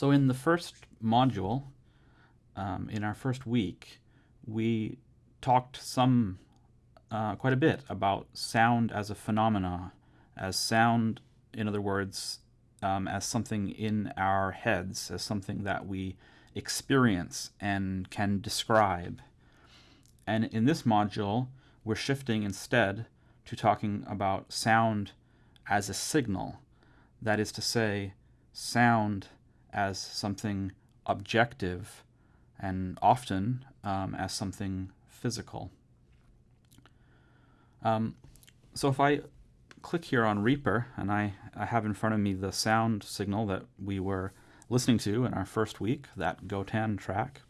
So in the first module, um, in our first week, we talked some, uh, quite a bit about sound as a phenomena, as sound, in other words, um, as something in our heads, as something that we experience and can describe. And in this module, we're shifting instead to talking about sound as a signal. That is to say, sound as something objective and often um, as something physical. Um, so if I click here on Reaper and I, I have in front of me the sound signal that we were listening to in our first week, that Gotan track,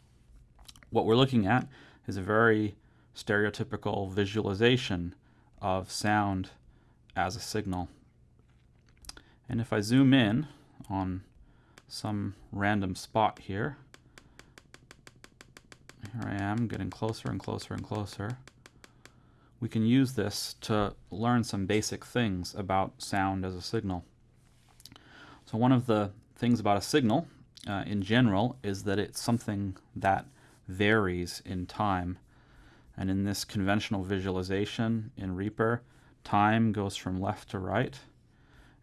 what we're looking at is a very stereotypical visualization of sound as a signal. And if I zoom in on some random spot here, here I am getting closer and closer and closer, we can use this to learn some basic things about sound as a signal. So one of the things about a signal uh, in general is that it's something that varies in time. And in this conventional visualization in Reaper, time goes from left to right.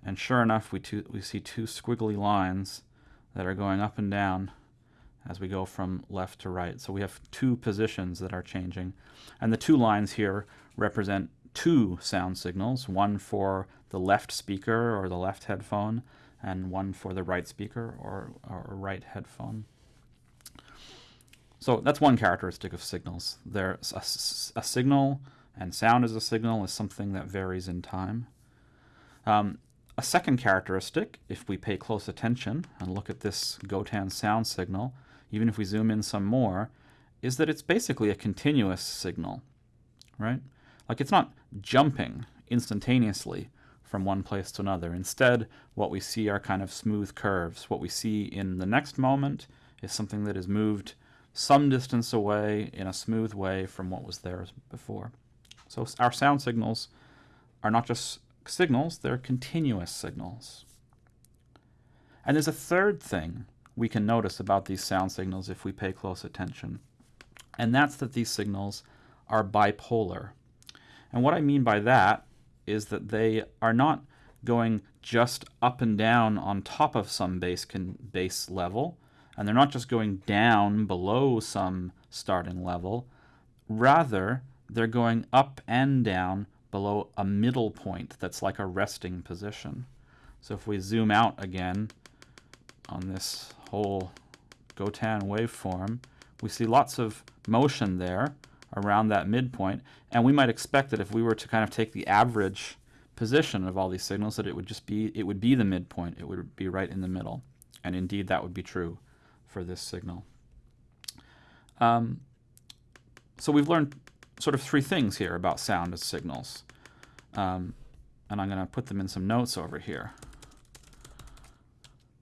And sure enough, we, we see two squiggly lines that are going up and down as we go from left to right. So we have two positions that are changing. And the two lines here represent two sound signals, one for the left speaker or the left headphone, and one for the right speaker or, or right headphone. So that's one characteristic of signals. There's a, a, signal, and sound as a signal is something that varies in time. Um, a second characteristic, if we pay close attention and look at this Gotan sound signal, even if we zoom in some more, is that it's basically a continuous signal, right? Like it's not jumping instantaneously from one place to another. Instead, what we see are kind of smooth curves. What we see in the next moment is something that is moved some distance away in a smooth way from what was there before. So our sound signals are not just signals, they're continuous signals. And there's a third thing we can notice about these sound signals if we pay close attention. And that's that these signals are bipolar. And what I mean by that is that they are not going just up and down on top of some base, base level, and they're not just going down below some starting level. Rather, they're going up and down below a middle point that's like a resting position. So if we zoom out again on this whole Gotan waveform, we see lots of motion there around that midpoint, and we might expect that if we were to kind of take the average position of all these signals, that it would just be, it would be the midpoint, it would be right in the middle. And indeed that would be true for this signal. Um, so we've learned sort of three things here about sound as signals. Um, and I'm going to put them in some notes over here.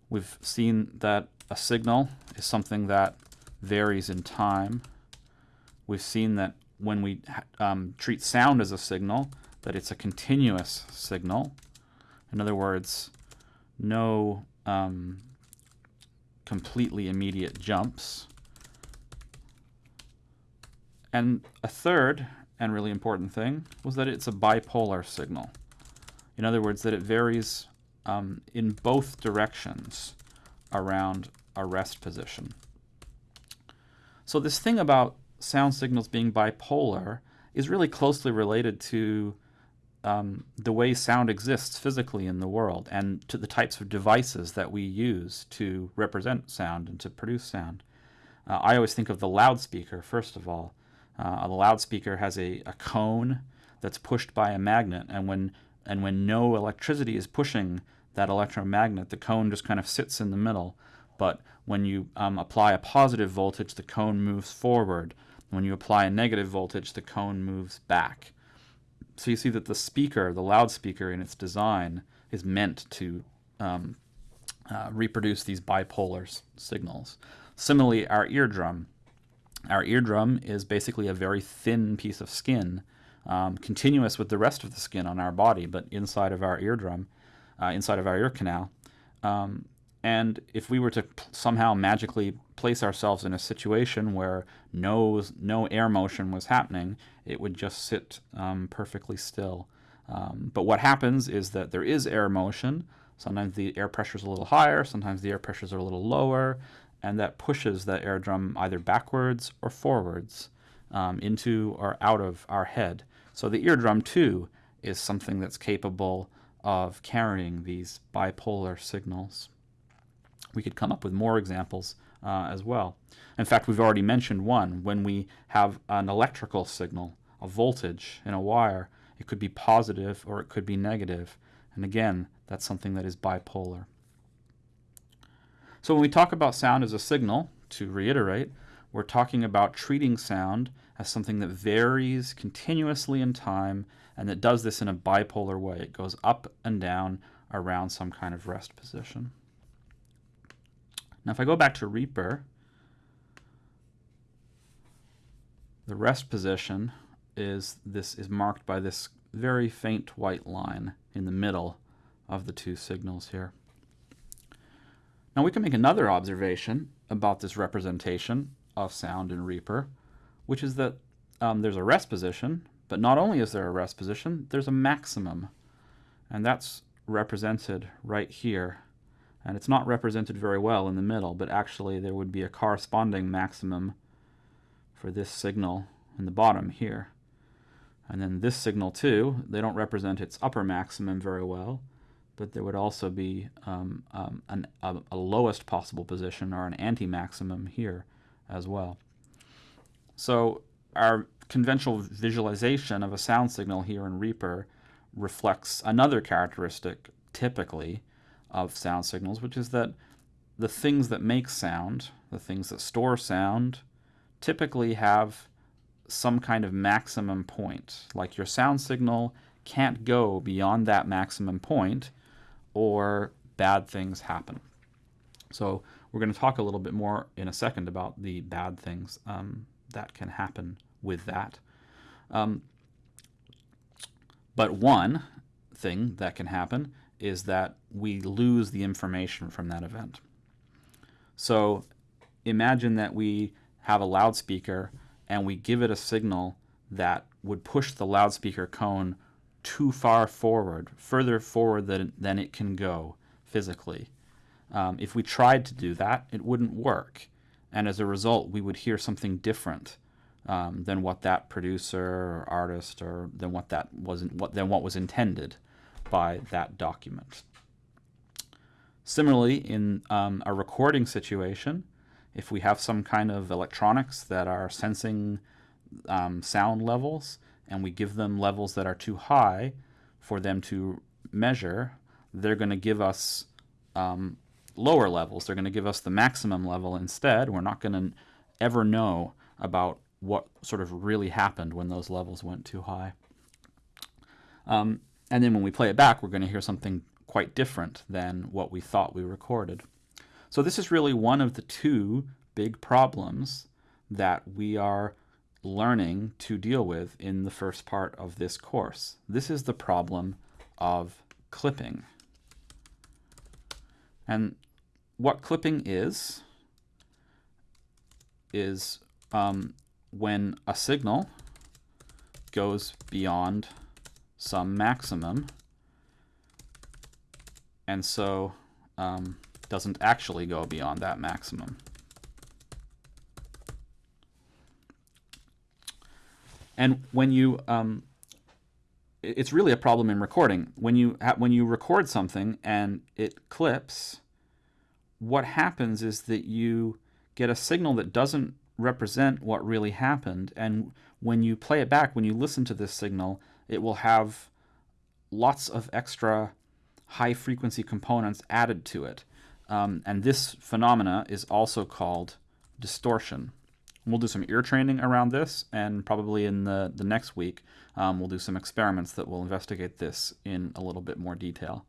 We've seen that a signal is something that varies in time. We've seen that when we um, treat sound as a signal, that it's a continuous signal. In other words, no um, completely immediate jumps. And a third and really important thing was that it's a bipolar signal. In other words, that it varies um, in both directions around a rest position. So this thing about sound signals being bipolar is really closely related to um, the way sound exists physically in the world and to the types of devices that we use to represent sound and to produce sound. Uh, I always think of the loudspeaker, first of all. Uh, the loudspeaker has a, a cone that's pushed by a magnet, and when, and when no electricity is pushing that electromagnet, the cone just kind of sits in the middle. But when you um, apply a positive voltage, the cone moves forward. When you apply a negative voltage, the cone moves back. So you see that the speaker, the loudspeaker in its design, is meant to um, uh, reproduce these bipolar signals. Similarly, our eardrum. Our eardrum is basically a very thin piece of skin, um, continuous with the rest of the skin on our body, but inside of our eardrum, uh, inside of our ear canal. Um, And if we were to somehow magically place ourselves in a situation where no, no air motion was happening, it would just sit um, perfectly still. Um, but what happens is that there is air motion. Sometimes the air pressure is a little higher, sometimes the air pressures are a little lower, and that pushes the eardrum either backwards or forwards um, into or out of our head. So the eardrum, too, is something that's capable of carrying these bipolar signals. We could come up with more examples uh, as well. In fact, we've already mentioned one. When we have an electrical signal, a voltage in a wire, it could be positive or it could be negative. And again, that's something that is bipolar. So when we talk about sound as a signal, to reiterate, we're talking about treating sound as something that varies continuously in time and that does this in a bipolar way. It goes up and down around some kind of rest position. Now if I go back to Reaper, the rest position is this is marked by this very faint white line in the middle of the two signals here. Now we can make another observation about this representation of sound in Reaper, which is that um, there's a rest position, but not only is there a rest position, there's a maximum. And that's represented right here. And it's not represented very well in the middle, but actually there would be a corresponding maximum for this signal in the bottom here. And then this signal too, they don't represent its upper maximum very well, but there would also be um, um, an, a, a, lowest possible position or an anti-maximum here as well. So our conventional visualization of a sound signal here in Reaper reflects another characteristic, typically, of sound signals, which is that the things that make sound, the things that store sound, typically have some kind of maximum point. Like your sound signal can't go beyond that maximum point or bad things happen. So we're going to talk a little bit more in a second about the bad things um, that can happen with that. Um, but one thing that can happen is that we lose the information from that event. So imagine that we have a loudspeaker and we give it a signal that would push the loudspeaker cone too far forward, further forward than, than it can go physically. Um, if we tried to do that, it wouldn't work. And as a result, we would hear something different um, than what that producer or artist or than what that wasn't what than what was intended by that document. Similarly, in um, a recording situation, if we have some kind of electronics that are sensing um, sound levels and we give them levels that are too high for them to measure, they're going to give us um, lower levels. They're going to give us the maximum level instead. We're not going to ever know about what sort of really happened when those levels went too high. Um, and then when we play it back, we're going to hear something quite different than what we thought we recorded. So this is really one of the two big problems that we are learning to deal with in the first part of this course. This is the problem of clipping. And what clipping is, is um, when a signal goes beyond some maximum and so um, doesn't actually go beyond that maximum. And when you, um, it's really a problem in recording. When you when you record something and it clips, what happens is that you get a signal that doesn't represent what really happened. And when you play it back, when you listen to this signal, it will have lots of extra high frequency components added to it. Um, and this phenomena is also called distortion. We'll do some ear training around this, and probably in the, the next week, um, we'll do some experiments that will investigate this in a little bit more detail.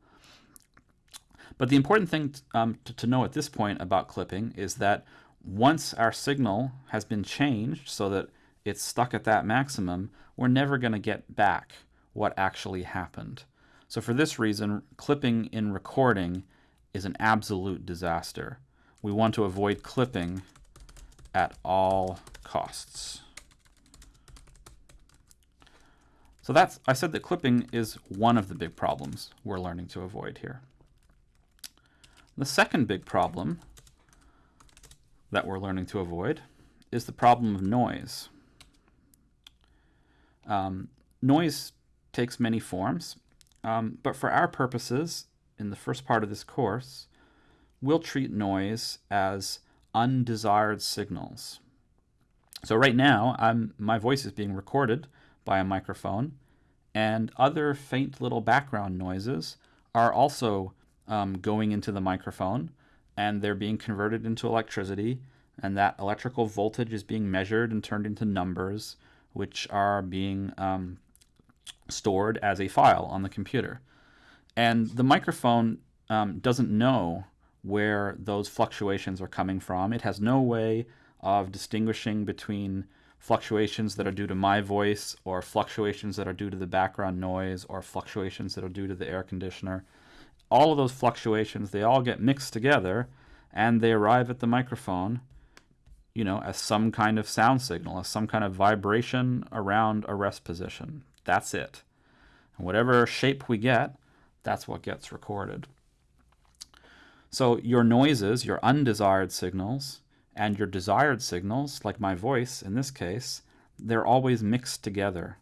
But the important thing um, to, to know at this point about clipping is that once our signal has been changed so that it's stuck at that maximum, we're never going to get back what actually happened. So for this reason, clipping in recording is an absolute disaster. We want to avoid clipping at all costs. So that's, I said that clipping is one of the big problems we're learning to avoid here. The second big problem that we're learning to avoid is the problem of noise. Um, noise takes many forms, um, but for our purposes, in the first part of this course, we'll treat noise as undesired signals. So right now, I'm, my voice is being recorded by a microphone, and other faint little background noises are also um, going into the microphone, and they're being converted into electricity, and that electrical voltage is being measured and turned into numbers, which are being um, stored as a file on the computer. And the microphone um, doesn't know where those fluctuations are coming from. It has no way of distinguishing between fluctuations that are due to my voice or fluctuations that are due to the background noise or fluctuations that are due to the air conditioner. All of those fluctuations, they all get mixed together and they arrive at the microphone, you know, as some kind of sound signal, as some kind of vibration around a rest position. That's it. And whatever shape we get, that's what gets recorded. So your noises, your undesired signals, and your desired signals, like my voice in this case, they're always mixed together.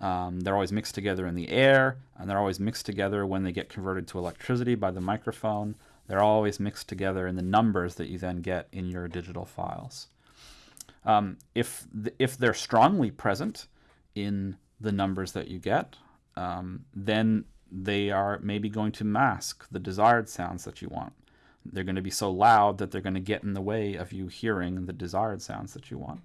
Um, they're always mixed together in the air, and they're always mixed together when they get converted to electricity by the microphone. They're always mixed together in the numbers that you then get in your digital files. Um, if, th if they're strongly present in the numbers that you get, um, then they are maybe going to mask the desired sounds that you want. They're going to be so loud that they're going to get in the way of you hearing the desired sounds that you want.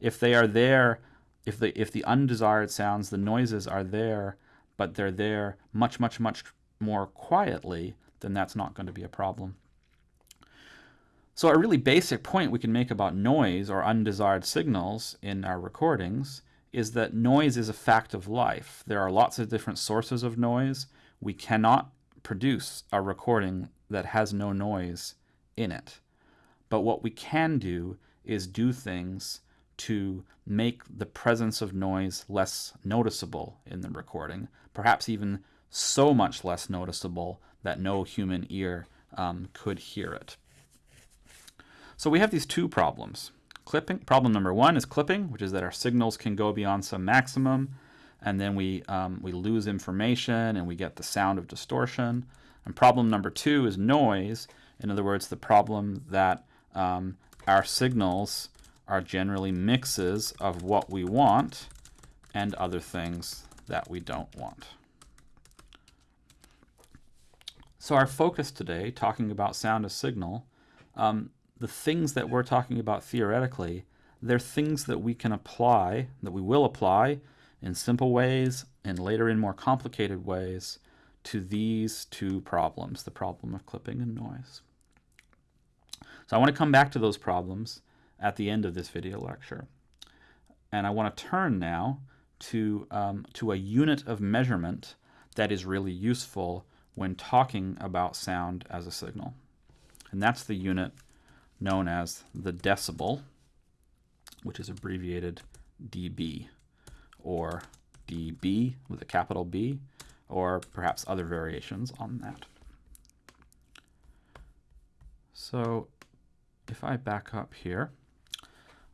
If they are there, if the if the undesired sounds, the noises are there, but they're there much much much more quietly, then that's not going to be a problem. So a really basic point we can make about noise or undesired signals in our recordings is that noise is a fact of life. There are lots of different sources of noise. We cannot produce a recording that has no noise in it. But what we can do is do things to make the presence of noise less noticeable in the recording, perhaps even so much less noticeable that no human ear um, could hear it. So we have these two problems. Clipping. Problem number one is clipping, which is that our signals can go beyond some maximum, and then we, um, we lose information and we get the sound of distortion. And problem number two is noise. In other words, the problem that um, our signals are generally mixes of what we want and other things that we don't want. So our focus today, talking about sound as signal, um, the things that we're talking about theoretically, they're things that we can apply, that we will apply in simple ways and later in more complicated ways to these two problems, the problem of clipping and noise. So I want to come back to those problems at the end of this video lecture. And I want to turn now to, um, to a unit of measurement that is really useful when talking about sound as a signal. And that's the unit known as the decibel, which is abbreviated dB, or dB with a capital B, or perhaps other variations on that. So if I back up here,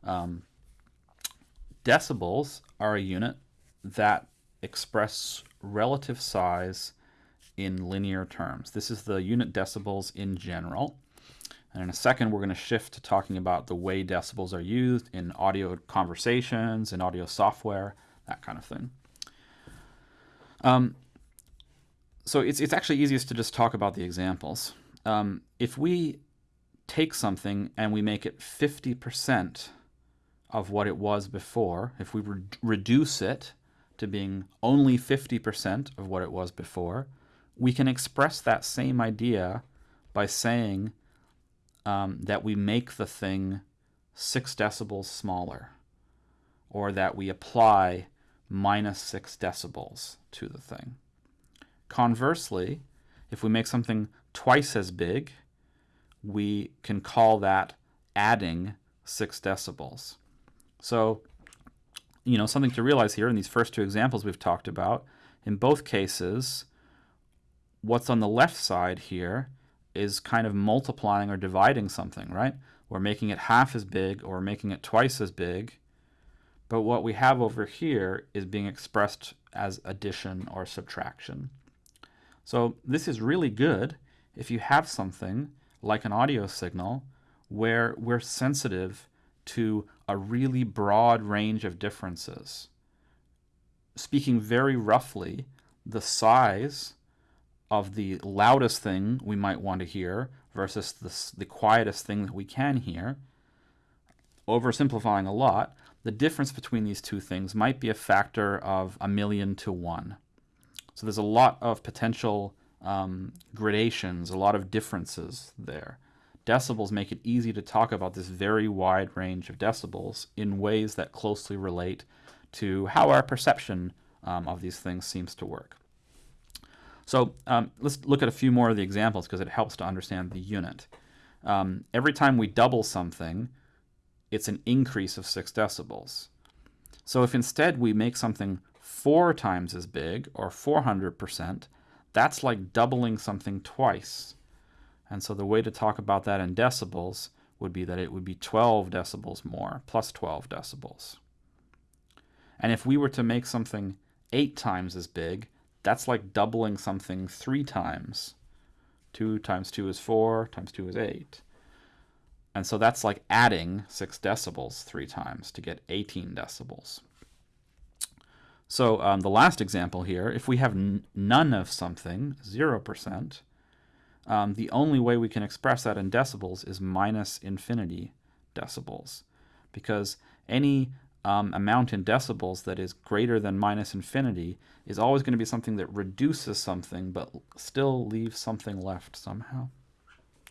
um, decibels are a unit that express relative size in linear terms. This is the unit decibels in general. And in a second, we're going to shift to talking about the way decibels are used in audio conversations, in audio software, that kind of thing. Um, so it's, it's actually easiest to just talk about the examples. Um, if we take something and we make it 50% of what it was before, if we re reduce it to being only 50% of what it was before, we can express that same idea by saying um, that we make the thing 6 decibels smaller, or that we apply minus 6 decibels to the thing. Conversely, if we make something twice as big, we can call that adding 6 decibels. So, you know, something to realize here in these first two examples we've talked about, in both cases, what's on the left side here is kind of multiplying or dividing something, right? We're making it half as big or making it twice as big. But what we have over here is being expressed as addition or subtraction. So this is really good if you have something like an audio signal where we're sensitive to a really broad range of differences. Speaking very roughly, the size of the loudest thing we might want to hear versus the, the quietest thing that we can hear, oversimplifying a lot, the difference between these two things might be a factor of a million to one. So there's a lot of potential um, gradations, a lot of differences there. Decibels make it easy to talk about this very wide range of decibels in ways that closely relate to how our perception um, of these things seems to work. So um, let's look at a few more of the examples because it helps to understand the unit. Um, every time we double something, it's an increase of 6 decibels. So if instead we make something four times as big, or 400%, that's like doubling something twice. And so the way to talk about that in decibels would be that it would be 12 decibels more, plus 12 decibels. And if we were to make something eight times as big, that's like doubling something three times. 2 times 2 is 4, times 2 is 8. And so that's like adding 6 decibels three times to get 18 decibels. So um, the last example here, if we have none of something, 0%, um, the only way we can express that in decibels is minus infinity decibels. Because any um, amount in decibels that is greater than minus infinity is always going to be something that reduces something but still leaves something left somehow.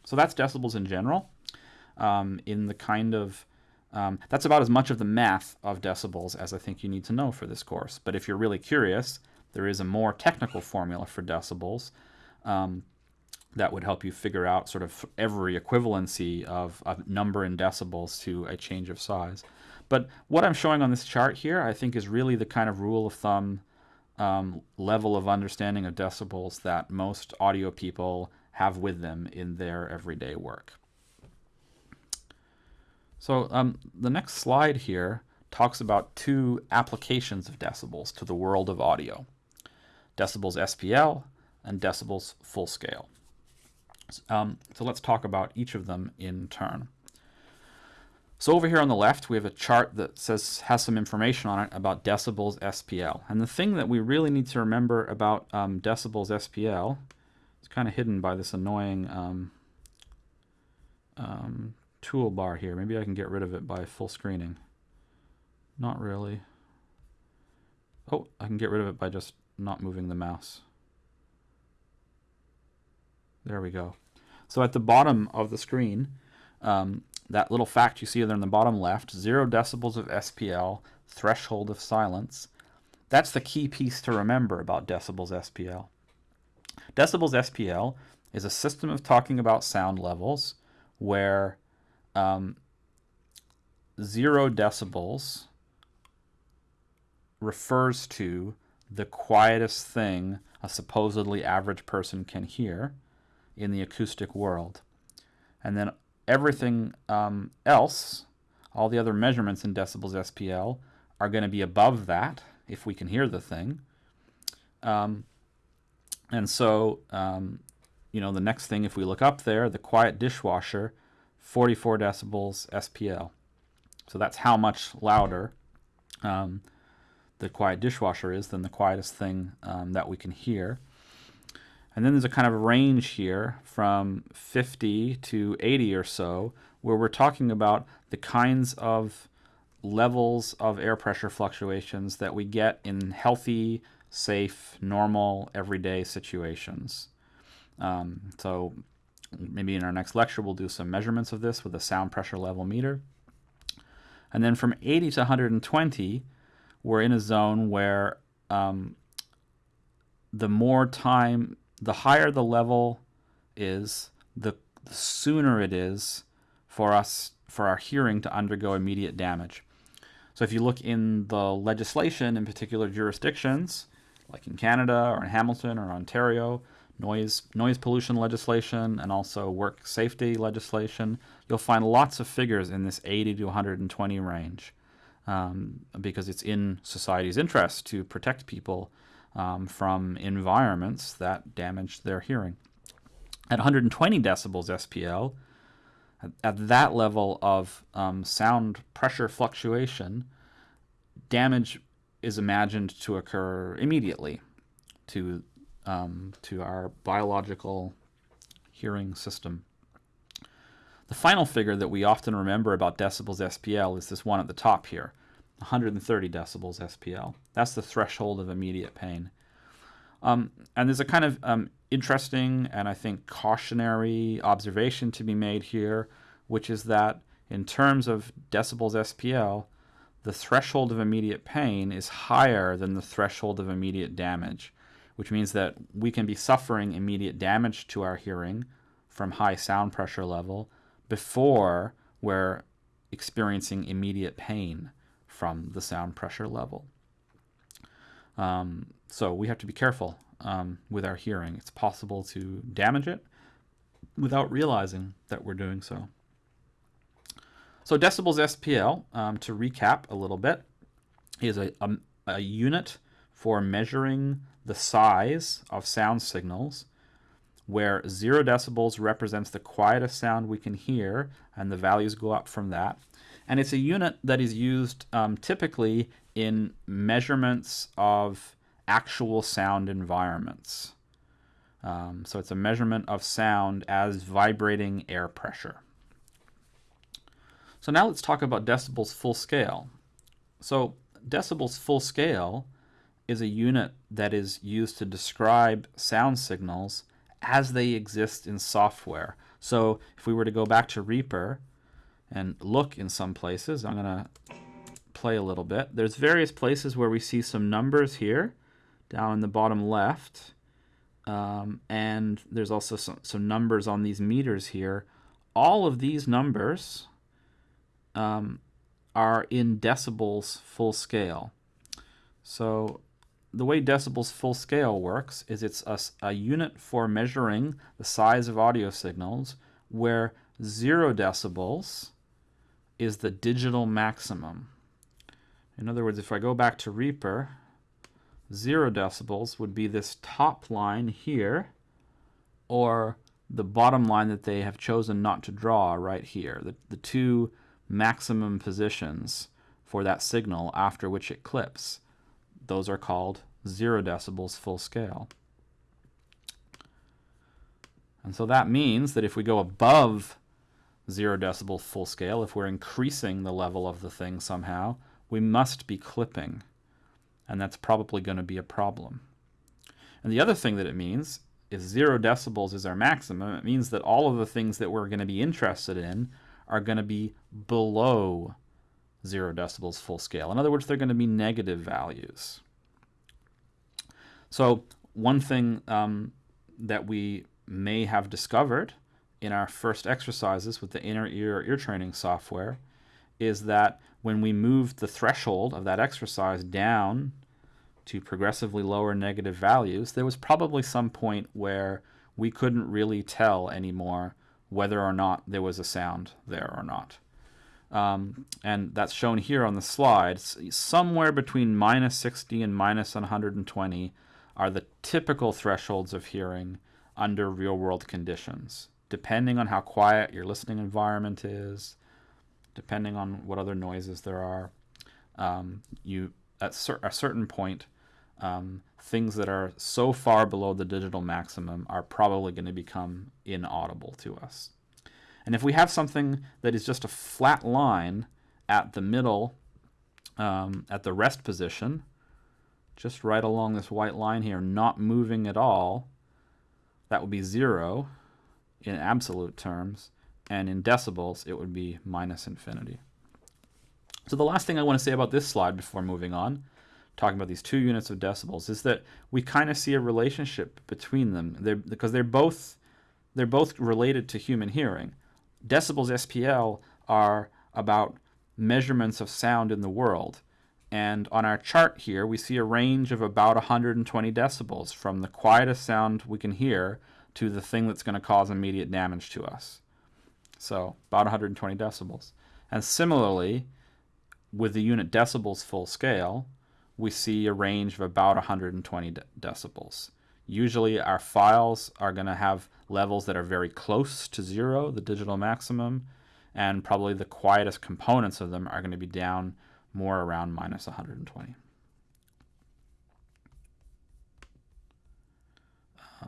So that's decibels in general. Um, in the kind of um, that's about as much of the math of decibels as I think you need to know for this course. But if you're really curious, there is a more technical formula for decibels um, that would help you figure out sort of every equivalency of a number in decibels to a change of size. But what I'm showing on this chart here, I think is really the kind of rule of thumb um, level of understanding of decibels that most audio people have with them in their everyday work. So um, the next slide here talks about two applications of decibels to the world of audio. Decibels SPL and decibels full scale. Um, so let's talk about each of them in turn. So over here on the left, we have a chart that says has some information on it about decibels SPL. And the thing that we really need to remember about um, decibels SPL is kind of hidden by this annoying um, um, toolbar here. Maybe I can get rid of it by full screening. Not really. Oh, I can get rid of it by just not moving the mouse. There we go. So at the bottom of the screen, um, that little fact you see there in the bottom left, zero decibels of SPL, threshold of silence. That's the key piece to remember about decibels SPL. Decibels SPL is a system of talking about sound levels where um, zero decibels refers to the quietest thing a supposedly average person can hear in the acoustic world. And then everything um, else, all the other measurements in decibels SPL, are going to be above that if we can hear the thing. Um, and so, um, you know, the next thing, if we look up there, the quiet dishwasher, 44 decibels SPL. So that's how much louder um, the quiet dishwasher is than the quietest thing um, that we can hear. And then there's a kind of range here from 50 to 80 or so, where we're talking about the kinds of levels of air pressure fluctuations that we get in healthy, safe, normal, everyday situations. Um, so maybe in our next lecture we'll do some measurements of this with a sound pressure level meter. And then from 80 to 120, we're in a zone where um, the more time the higher the level is, the, the sooner it is for us for our hearing to undergo immediate damage. So if you look in the legislation in particular jurisdictions, like in Canada or in Hamilton or Ontario, noise noise pollution legislation and also work safety legislation, you'll find lots of figures in this 80 to 120 range um, because it's in society's interest to protect people um, from environments that damage their hearing. At 120 decibels SPL, at, at that level of um, sound pressure fluctuation, damage is imagined to occur immediately to um, to our biological hearing system. The final figure that we often remember about decibels SPL is this one at the top here, 130 decibels SPL. That's the threshold of immediate pain. Um, and there's a kind of um, interesting and I think cautionary observation to be made here, which is that in terms of decibels SPL, the threshold of immediate pain is higher than the threshold of immediate damage which means that we can be suffering immediate damage to our hearing from high sound pressure level before we're experiencing immediate pain from the sound pressure level. Um, so we have to be careful um, with our hearing. It's possible to damage it without realizing that we're doing so. So decibels SPL, um, to recap a little bit, is a, a, a unit for measuring the size of sound signals, where 0 decibels represents the quietest sound we can hear, and the values go up from that. And it's a unit that is used um, typically in measurements of actual sound environments. Um, so it's a measurement of sound as vibrating air pressure. So now let's talk about decibels full scale. So decibels full scale is a unit that is used to describe sound signals as they exist in software. So if we were to go back to Reaper and look in some places, I'm going to play a little bit. There's various places where we see some numbers here down in the bottom left. Um, and there's also some, some numbers on these meters here. All of these numbers um, are in decibels full scale. So the way decibels full scale works is it's a, a, unit for measuring the size of audio signals where zero decibels is the digital maximum. In other words, if I go back to Reaper, zero decibels would be this top line here or the bottom line that they have chosen not to draw right here, the, the two maximum positions for that signal after which it clips those are called 0 decibels full scale. And so that means that if we go above 0 decibel full scale, if we're increasing the level of the thing somehow, we must be clipping. And that's probably going to be a problem. And the other thing that it means is 0 decibels is our maximum. It means that all of the things that we're going to be interested in are going to be below 0 decibels full scale. In other words, they're going to be negative values. So one thing um, that we may have discovered in our first exercises with the inner ear ear training software is that when we moved the threshold of that exercise down to progressively lower negative values, there was probably some point where we couldn't really tell anymore whether or not there was a sound there or not. Um, and that's shown here on the slide. Somewhere between minus 60 and minus 120 are the typical thresholds of hearing under real world conditions, depending on how quiet your listening environment is, depending on what other noises there are. Um, you at cer a certain point, um, things that are so far below the digital maximum are probably going to become inaudible to us. And if we have something that is just a flat line at the middle, um, at the rest position, just right along this white line here, not moving at all, that would be zero in absolute terms, and in decibels, it would be minus infinity. So the last thing I want to say about this slide before moving on, talking about these two units of decibels, is that we kind of see a relationship between them they're, because they're both they're both related to human hearing. Decibels SPL are about measurements of sound in the world. And on our chart here, we see a range of about 120 decibels from the quietest sound we can hear to the thing that's going to cause immediate damage to us. So about 120 decibels. And similarly, with the unit decibels full scale, we see a range of about 120 de decibels. Usually our files are going to have levels that are very close to zero, the digital maximum, and probably the quietest components of them are going to be down more around minus 120.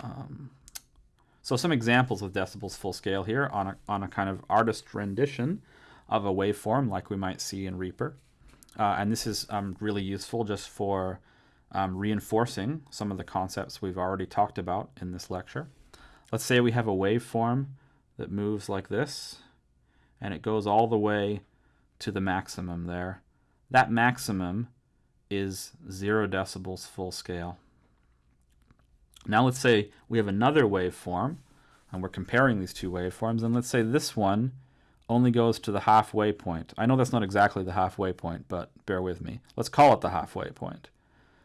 Um, so some examples of decibels full scale here on a, on a kind of artist rendition of a waveform like we might see in Reaper. Uh, and this is um, really useful just for um, reinforcing some of the concepts we've already talked about in this lecture. Let's say we have a waveform that moves like this, and it goes all the way to the maximum there. That maximum is 0 decibels full scale. Now let's say we have another waveform, and we're comparing these two waveforms, and let's say this one only goes to the halfway point. I know that's not exactly the halfway point, but bear with me. Let's call it the halfway point.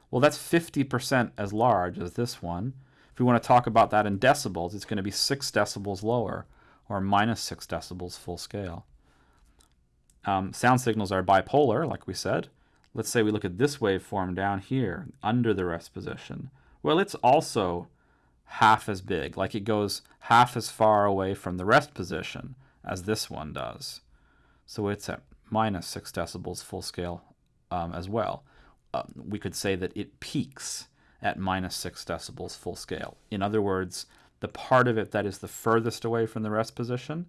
Well, that's 50% as large as this one. If we want to talk about that in decibels, it's going to be 6 decibels lower, or minus 6 decibels full scale. Um, sound signals are bipolar, like we said. Let's say we look at this waveform down here, under the rest position. Well, it's also half as big, like it goes half as far away from the rest position as this one does. So it's at minus 6 decibels full scale um, as well. Uh, we could say that it peaks at minus 6 decibels full scale. In other words, the part of it that is the furthest away from the rest position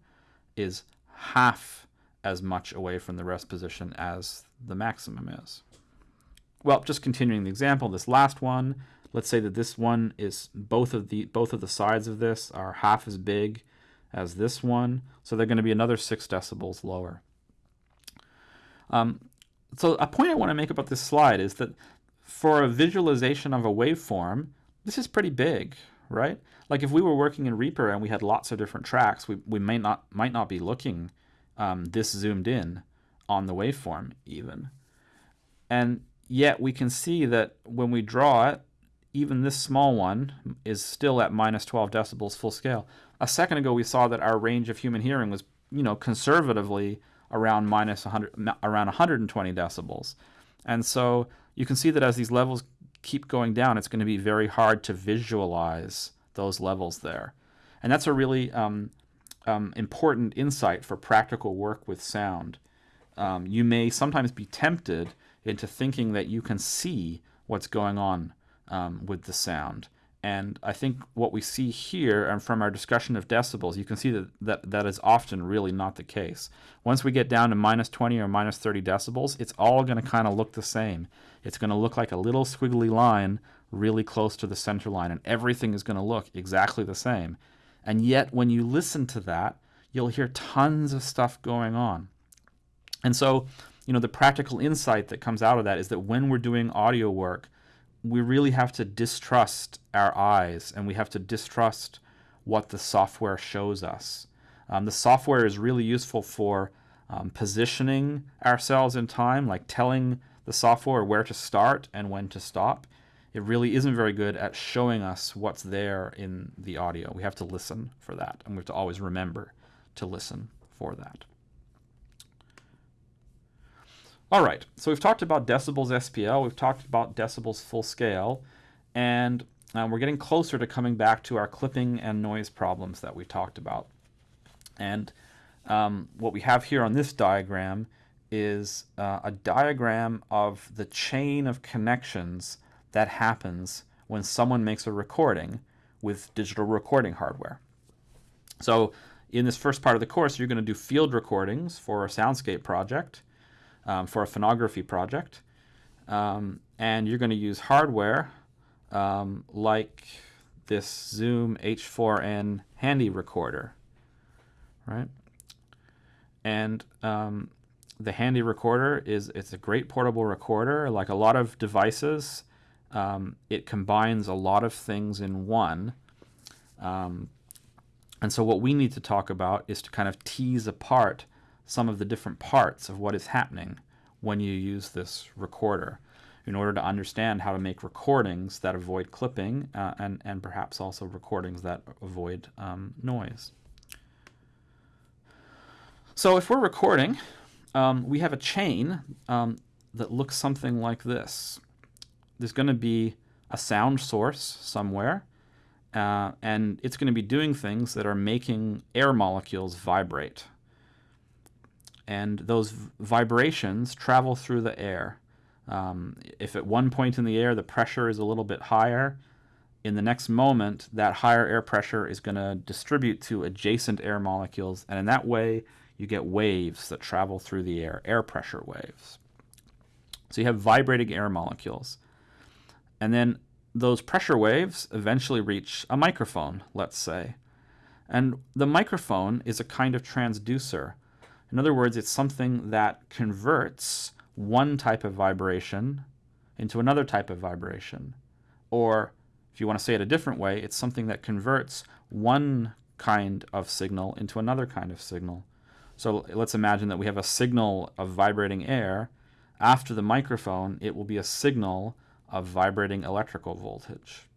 is half as much away from the rest position as the maximum is. Well, just continuing the example, this last one, let's say that this one is both of the both of the sides of this are half as big as this one, so they're going to be another 6 decibels lower. Um, so a point I want to make about this slide is that for a visualization of a waveform, this is pretty big, right? Like if we were working in Reaper and we had lots of different tracks, we, we may not, might not be looking um, this zoomed in on the waveform even. And yet we can see that when we draw it, even this small one is still at minus 12 decibels full scale. A second ago, we saw that our range of human hearing was, you know, conservatively around minus 100, around 120 decibels. And so you can see that as these levels keep going down, it's going to be very hard to visualize those levels there. And that's a really um, um, important insight for practical work with sound. Um, you may sometimes be tempted into thinking that you can see what's going on um, with the sound. And I think what we see here, and from our discussion of decibels, you can see that, that that is often really not the case. Once we get down to minus 20 or minus 30 decibels, it's all going to kind of look the same. It's going to look like a little squiggly line really close to the center line, and everything is going to look exactly the same. And yet, when you listen to that, you'll hear tons of stuff going on. And so, you know, the practical insight that comes out of that is that when we're doing audio work, we really have to distrust our eyes and we have to distrust what the software shows us. Um, the software is really useful for um, positioning ourselves in time, like telling the software where to start and when to stop. It really isn't very good at showing us what's there in the audio. We have to listen for that, and we have to always remember to listen for that. All right, so we've talked about decibels SPL, we've talked about decibels full scale, and um, we're getting closer to coming back to our clipping and noise problems that we talked about. And um, what we have here on this diagram is uh, a diagram of the chain of connections that happens when someone makes a recording with digital recording hardware. So in this first part of the course, you're going to do field recordings for a soundscape project um, for a phonography project. Um, and you're going to use hardware um, like this Zoom H4n handy recorder, right? And um, the handy recorder is it's a great portable recorder. Like a lot of devices, um, it combines a lot of things in one. Um, And so what we need to talk about is to kind of tease apart some of the different parts of what is happening when you use this recorder in order to understand how to make recordings that avoid clipping uh, and, and perhaps also recordings that avoid um, noise. So if we're recording, um, we have a chain um, that looks something like this. There's going to be a sound source somewhere, uh, and it's going to be doing things that are making air molecules vibrate. And those vibrations travel through the air. Um, if at one point in the air the pressure is a little bit higher, in the next moment that higher air pressure is going to distribute to adjacent air molecules, and in that way you get waves that travel through the air, air pressure waves. So you have vibrating air molecules. And then those pressure waves eventually reach a microphone, let's say. And the microphone is a kind of transducer. In other words, it's something that converts one type of vibration into another type of vibration. Or, if you want to say it a different way, it's something that converts one kind of signal into another kind of signal. So let's imagine that we have a signal of vibrating air. After the microphone, it will be a signal of vibrating electrical voltage.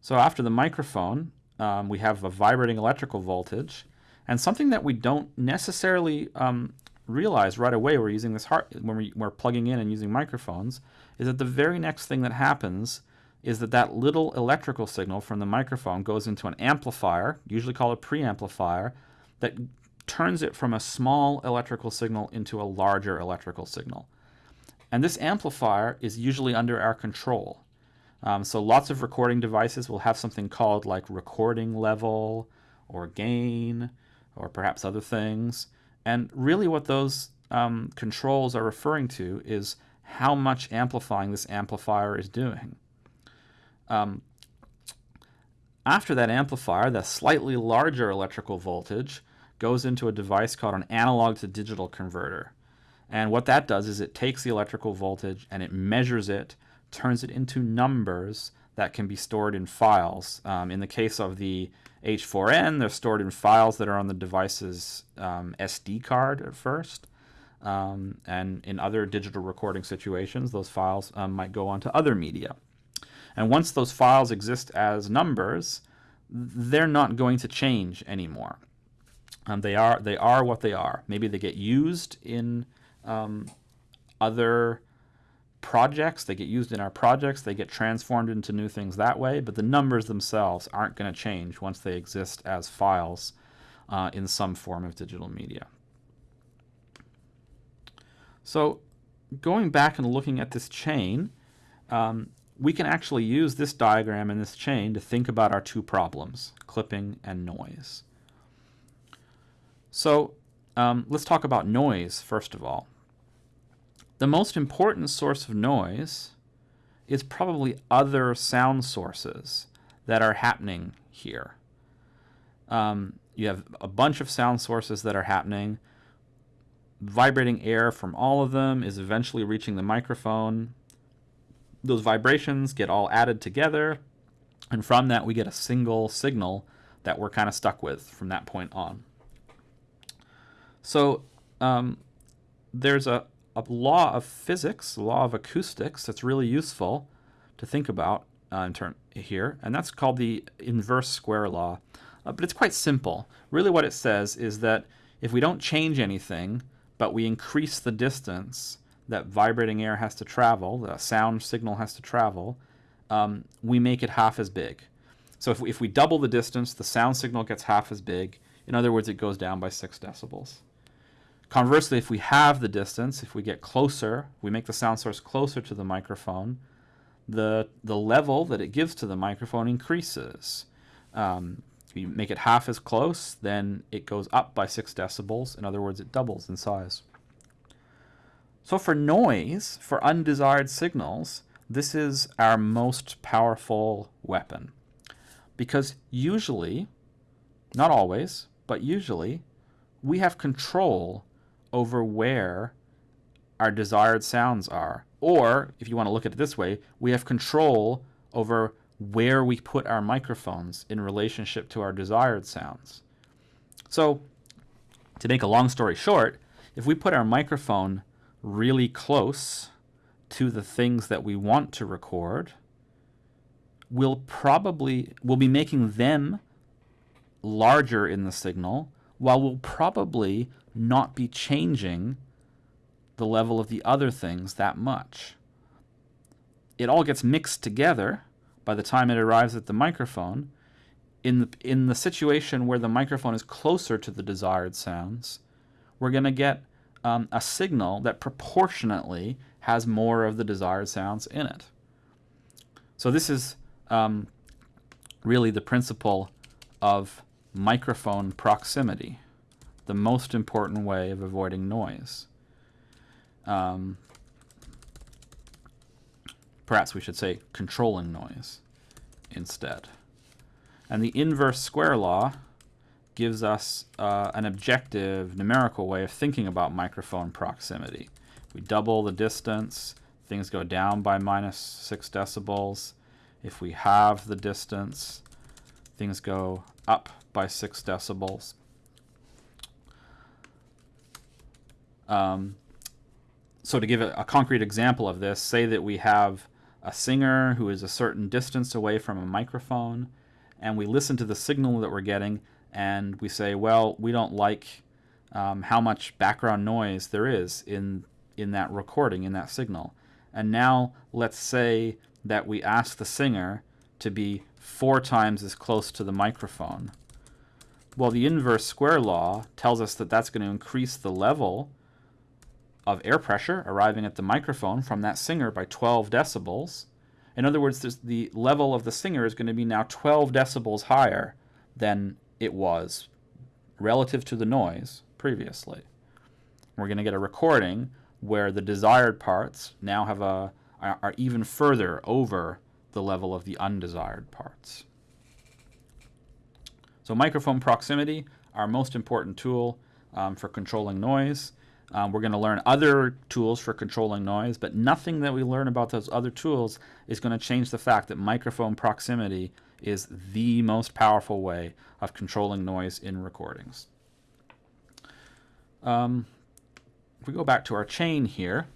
So after the microphone, um, we have a vibrating electrical voltage, and something that we don't necessarily um, realize right away we're using this when we, we're plugging in and using microphones is that the very next thing that happens is that that little electrical signal from the microphone goes into an amplifier, usually called a preamplifier, that turns it from a small electrical signal into a larger electrical signal. And this amplifier is usually under our control. Um, so lots of recording devices will have something called like recording level or gain or perhaps other things. And really what those um, controls are referring to is how much amplifying this amplifier is doing. Um, after that amplifier, the slightly larger electrical voltage goes into a device called an analog to digital converter. And what that does is it takes the electrical voltage and it measures it, turns it into numbers that can be stored in files. Um, in the case of the H4n, they're stored in files that are on the device's um, SD card at first. Um, and in other digital recording situations, those files um, might go on to other media. And once those files exist as numbers, they're not going to change anymore. Um, they are they are what they are. Maybe they get used in um, other projects. They get used in our projects. They get transformed into new things that way. But the numbers themselves aren't going to change once they exist as files uh, in some form of digital media. So going back and looking at this chain, um, we can actually use this diagram and this chain to think about our two problems, clipping and noise. So um, let's talk about noise first of all. The most important source of noise is probably other sound sources that are happening here. Um, you have a bunch of sound sources that are happening. Vibrating air from all of them is eventually reaching the microphone. Those vibrations get all added together, and from that we get a single signal that we're kind of stuck with from that point on. So um, there's a, a law of physics, law of acoustics that's really useful to think about uh, in turn here, and that's called the inverse square law. Uh, but it's quite simple. Really what it says is that if we don't change anything, but we increase the distance that vibrating air has to travel, the sound signal has to travel, um, we make it half as big. So if we, if we double the distance, the sound signal gets half as big. In other words, it goes down by 6 decibels. Conversely, if we halve the distance, if we get closer, we make the sound source closer to the microphone, the, the level that it gives to the microphone increases. Um, if you make it half as close, then it goes up by 6 decibels. In other words, it doubles in size. So for noise, for undesired signals, this is our most powerful weapon. Because usually, not always, but usually, we have control over where our desired sounds are. Or, if you want to look at it this way, we have control over where we put our microphones in relationship to our desired sounds. So, to make a long story short, if we put our microphone really close to the things that we want to record, we'll probably we'll be making them larger in the signal while we'll probably not be changing the level of the other things that much. It all gets mixed together by the time it arrives at the microphone. In the, in the situation where the microphone is closer to the desired sounds, we're going to get um, a signal that proportionately has more of the desired sounds in it. So this is um, really the principle of microphone proximity, the most important way of avoiding noise. Um, perhaps we should say controlling noise instead. And the inverse square law gives us uh, an objective numerical way of thinking about microphone proximity. We double the distance, things go down by minus 6 decibels. If we halve the distance, things go up by 6 decibels. Um, so to give a, concrete example of this, say that we have a singer who is a certain distance away from a microphone, and we listen to the signal that we're getting, and we say, well, we don't like um, how much background noise there is in in that recording, in that signal. And now let's say that we ask the singer to be four times as close to the microphone. Well, the inverse square law tells us that that's going to increase the level of air pressure arriving at the microphone from that singer by 12 decibels. In other words, the level of the singer is going to be now 12 decibels higher than it was relative to the noise previously. We're going to get a recording where the desired parts now have a are, even further over the level of the undesired parts. So microphone proximity, our most important tool um, for controlling noise. Um, we're going to learn other tools for controlling noise, but nothing that we learn about those other tools is going to change the fact that microphone proximity is the most powerful way of controlling noise in recordings. Um, if we go back to our chain here,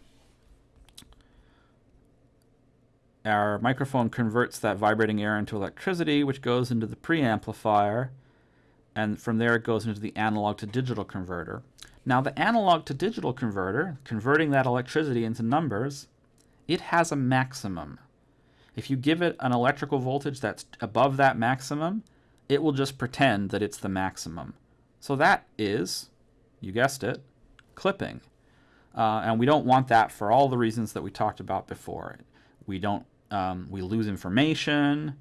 our microphone converts that vibrating air into electricity, which goes into the preamplifier, and from there it goes into the analog to digital converter. Now the analog to digital converter, converting that electricity into numbers, it has a maximum. If you give it an electrical voltage that's above that maximum, it will just pretend that it's the maximum. So that is, you guessed it, clipping. Uh, and we don't want that for all the reasons that we talked about before. We don't, um, we lose information,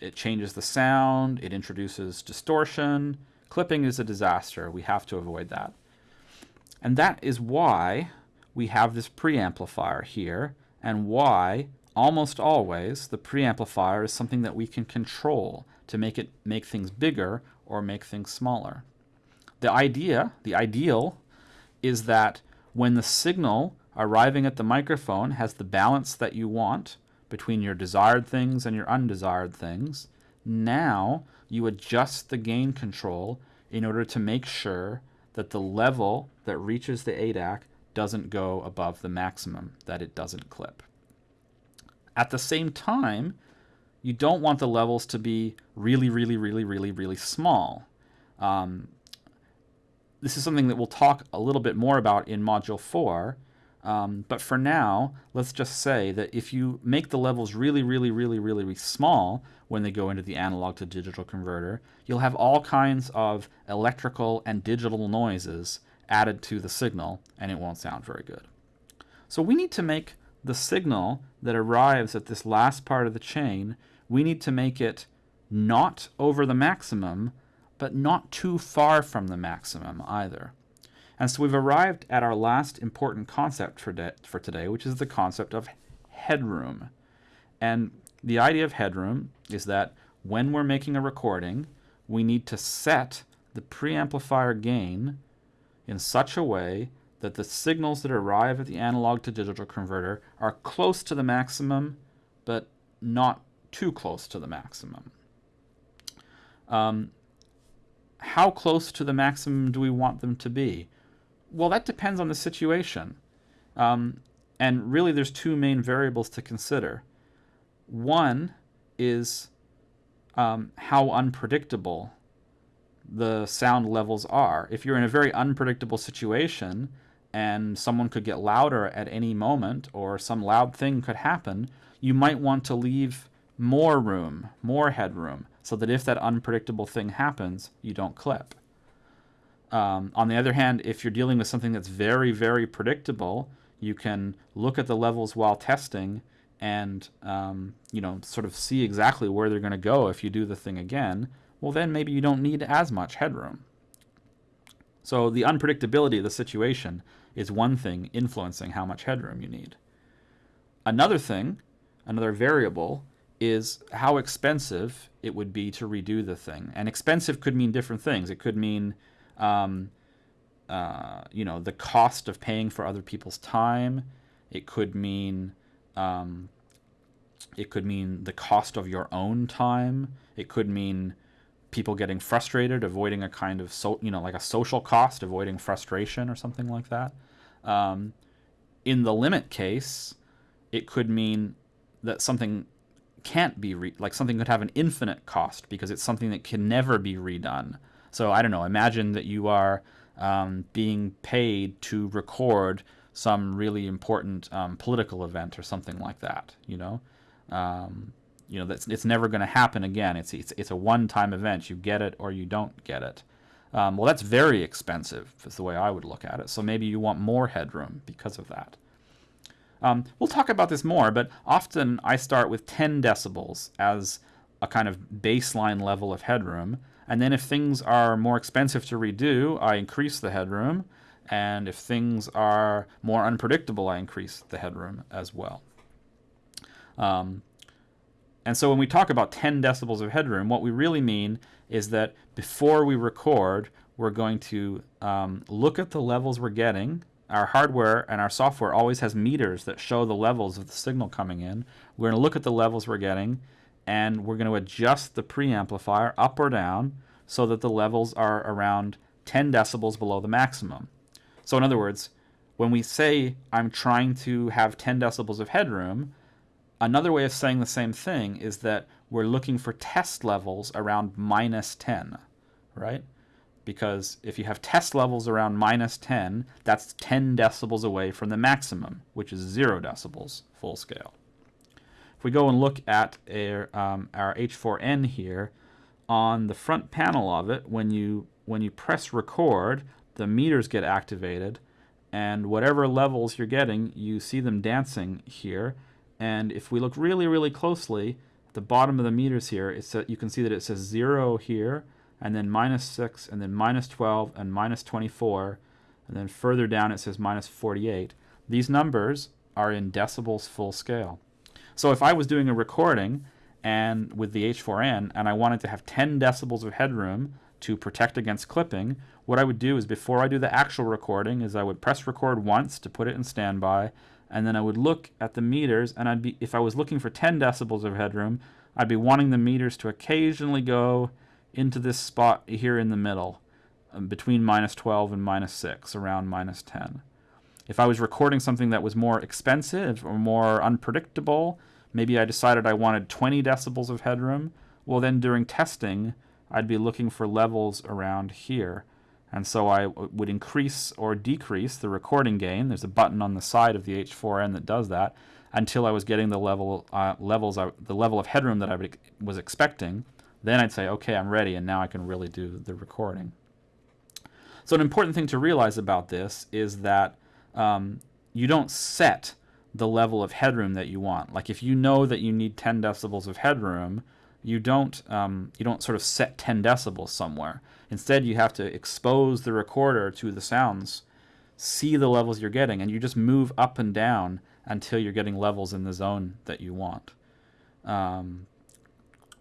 it changes the sound, it introduces distortion. Clipping is a disaster. We have to avoid that. And that is why we have this preamplifier here and why almost always the preamplifier is something that we can control to make it make things bigger or make things smaller. The idea, the ideal, is that when the signal arriving at the microphone has the balance that you want between your desired things and your undesired things, now you adjust the gain control in order to make sure that the level that reaches the ADAC doesn't go above the maximum, that it doesn't clip. At the same time, you don't want the levels to be really, really, really, really, really small. Um, this is something that we'll talk a little bit more about in Module 4. Um, but for now, let's just say that if you make the levels really, really, really, really, really small when they go into the analog to digital converter, you'll have all kinds of electrical and digital noises added to the signal, and it won't sound very good. So we need to make the signal that arrives at this last part of the chain, we need to make it not over the maximum, but not too far from the maximum either. And so we've arrived at our last important concept for, for today, which is the concept of headroom. And the idea of headroom is that when we're making a recording, we need to set the preamplifier gain in such a way that the signals that arrive at the analog to digital converter are close to the maximum, but not too close to the maximum. Um, how close to the maximum do we want them to be? Well, that depends on the situation. Um, and really, there's two main variables to consider. One is um, how unpredictable the sound levels are. If you're in a very unpredictable situation and someone could get louder at any moment or some loud thing could happen, you might want to leave more room, more headroom, so that if that unpredictable thing happens, you don't clip. Um, on the other hand, if you're dealing with something that's very, very predictable, you can look at the levels while testing and um, you know sort of see exactly where they're going to go if you do the thing again. Well, then maybe you don't need as much headroom. So the unpredictability of the situation is one thing influencing how much headroom you need. Another thing, another variable, is how expensive it would be to redo the thing. And expensive could mean different things. It could mean, um, uh, you know, the cost of paying for other people's time. It could mean, um, it could mean the cost of your own time. It could mean people getting frustrated, avoiding a kind of so, you know, like a social cost, avoiding frustration or something like that. Um, in the limit case, it could mean that something can't be re- like something could have an infinite cost because it's something that can never be redone. So I don't know. Imagine that you are um, being paid to record some really important um, political event or something like that. You know, um, you know that's it's never going to happen again. It's it's it's a one-time event. You get it or you don't get it. Um, well, that's very expensive. Is the way I would look at it. So maybe you want more headroom because of that. Um, we'll talk about this more, but often I start with 10 decibels as a kind of baseline level of headroom. And then if things are more expensive to redo, I increase the headroom. And if things are more unpredictable, I increase the headroom as well. Um, and so when we talk about 10 decibels of headroom, what we really mean is that before we record, we're going to um, look at the levels we're getting our hardware and our software always has meters that show the levels of the signal coming in. We're going to look at the levels we're getting and we're going to adjust the preamplifier up or down so that the levels are around 10 decibels below the maximum. So in other words, when we say I'm trying to have 10 decibels of headroom, another way of saying the same thing is that we're looking for test levels around minus 10, right? because if you have test levels around minus 10, that's 10 decibels away from the maximum, which is 0 decibels full scale. If we go and look at our, um, our H4n here, on the front panel of it, when you, when you press record, the meters get activated, and whatever levels you're getting, you see them dancing here. And if we look really, really closely, the bottom of the meters here, it's, you can see that it says 0 here, and then minus 6, and then minus 12, and minus 24, and then further down it says minus 48. These numbers are in decibels full scale. So if I was doing a recording and with the H4n and I wanted to have 10 decibels of headroom to protect against clipping, what I would do is before I do the actual recording is I would press record once to put it in standby and then I would look at the meters and I'd be if I was looking for 10 decibels of headroom, I'd be wanting the meters to occasionally go into this spot here in the middle, um, between minus 12 and minus 6, around minus 10. If I was recording something that was more expensive or more unpredictable, maybe I decided I wanted 20 decibels of headroom, well then during testing, I'd be looking for levels around here. And so I would increase or decrease the recording gain. There's a button on the side of the H4n that does that until I was getting the level uh, levels the level of headroom that I was expecting. Then I'd say, okay, I'm ready, and now I can really do the recording. So an important thing to realize about this is that um, you don't set the level of headroom that you want. Like if you know that you need 10 decibels of headroom, you don't um, you don't sort of set 10 decibels somewhere. Instead, you have to expose the recorder to the sounds, see the levels you're getting, and you just move up and down until you're getting levels in the zone that you want. Um,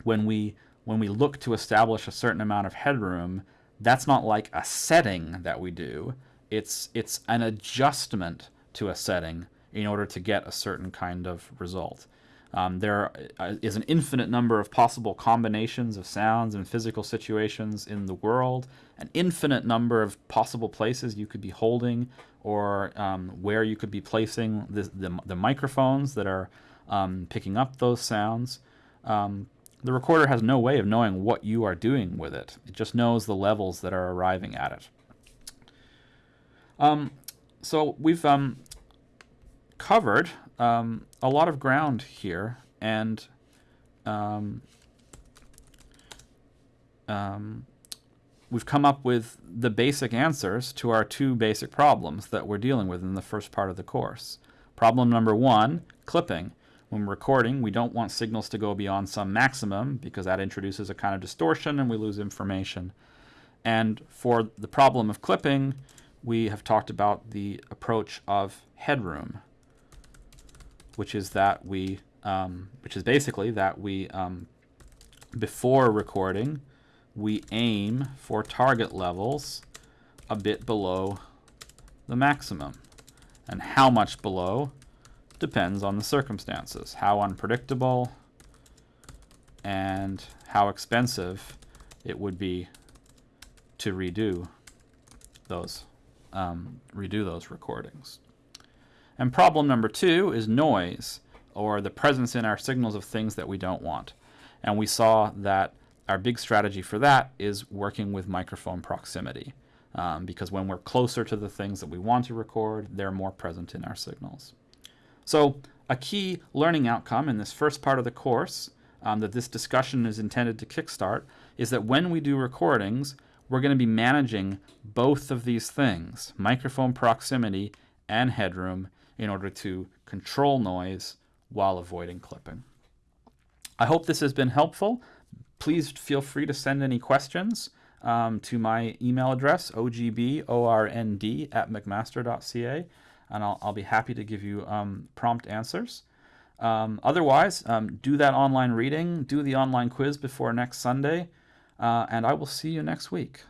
when we when we look to establish a certain amount of headroom, that's not like a setting that we do. It's, it's an adjustment to a setting in order to get a certain kind of result. Um, there uh, an infinite number of possible combinations of sounds and physical situations in the world, an infinite number of possible places you could be holding or um, where you could be placing the, the, the microphones that are um, picking up those sounds. Um, the recorder has no way of knowing what you are doing with it. It just knows the levels that are arriving at it. Um, so we've um, covered um, a lot of ground here, and um, um, we've come up with the basic answers to our two basic problems that we're dealing with in the first part of the course. Problem number one, clipping. When recording, we don't want signals to go beyond some maximum because that introduces a kind of distortion and we lose information. And for the problem of clipping, we have talked about the approach of headroom, which is that we, um, which is basically that we, um, before recording, we aim for target levels a bit below the maximum. And how much below depends on the circumstances, how unpredictable and how expensive it would be to redo those um, redo those recordings. And problem number two is noise, or the presence in our signals of things that we don't want. And we saw that our big strategy for that is working with microphone proximity. Um, because when we're closer to the things that we want to record, they're more present in our signals. So a key learning outcome in this first part of the course um, that this discussion is intended to kickstart is that when we do recordings, we're going to be managing both of these things, microphone proximity and headroom, in order to control noise while avoiding clipping. I hope this has been helpful. Please feel free to send any questions um, to my email address, ogbornd at mcmaster.ca and I'll, I'll be happy to give you um, prompt answers. Um, otherwise, um, do that online reading, do the online quiz before next Sunday, uh, and I will see you next week.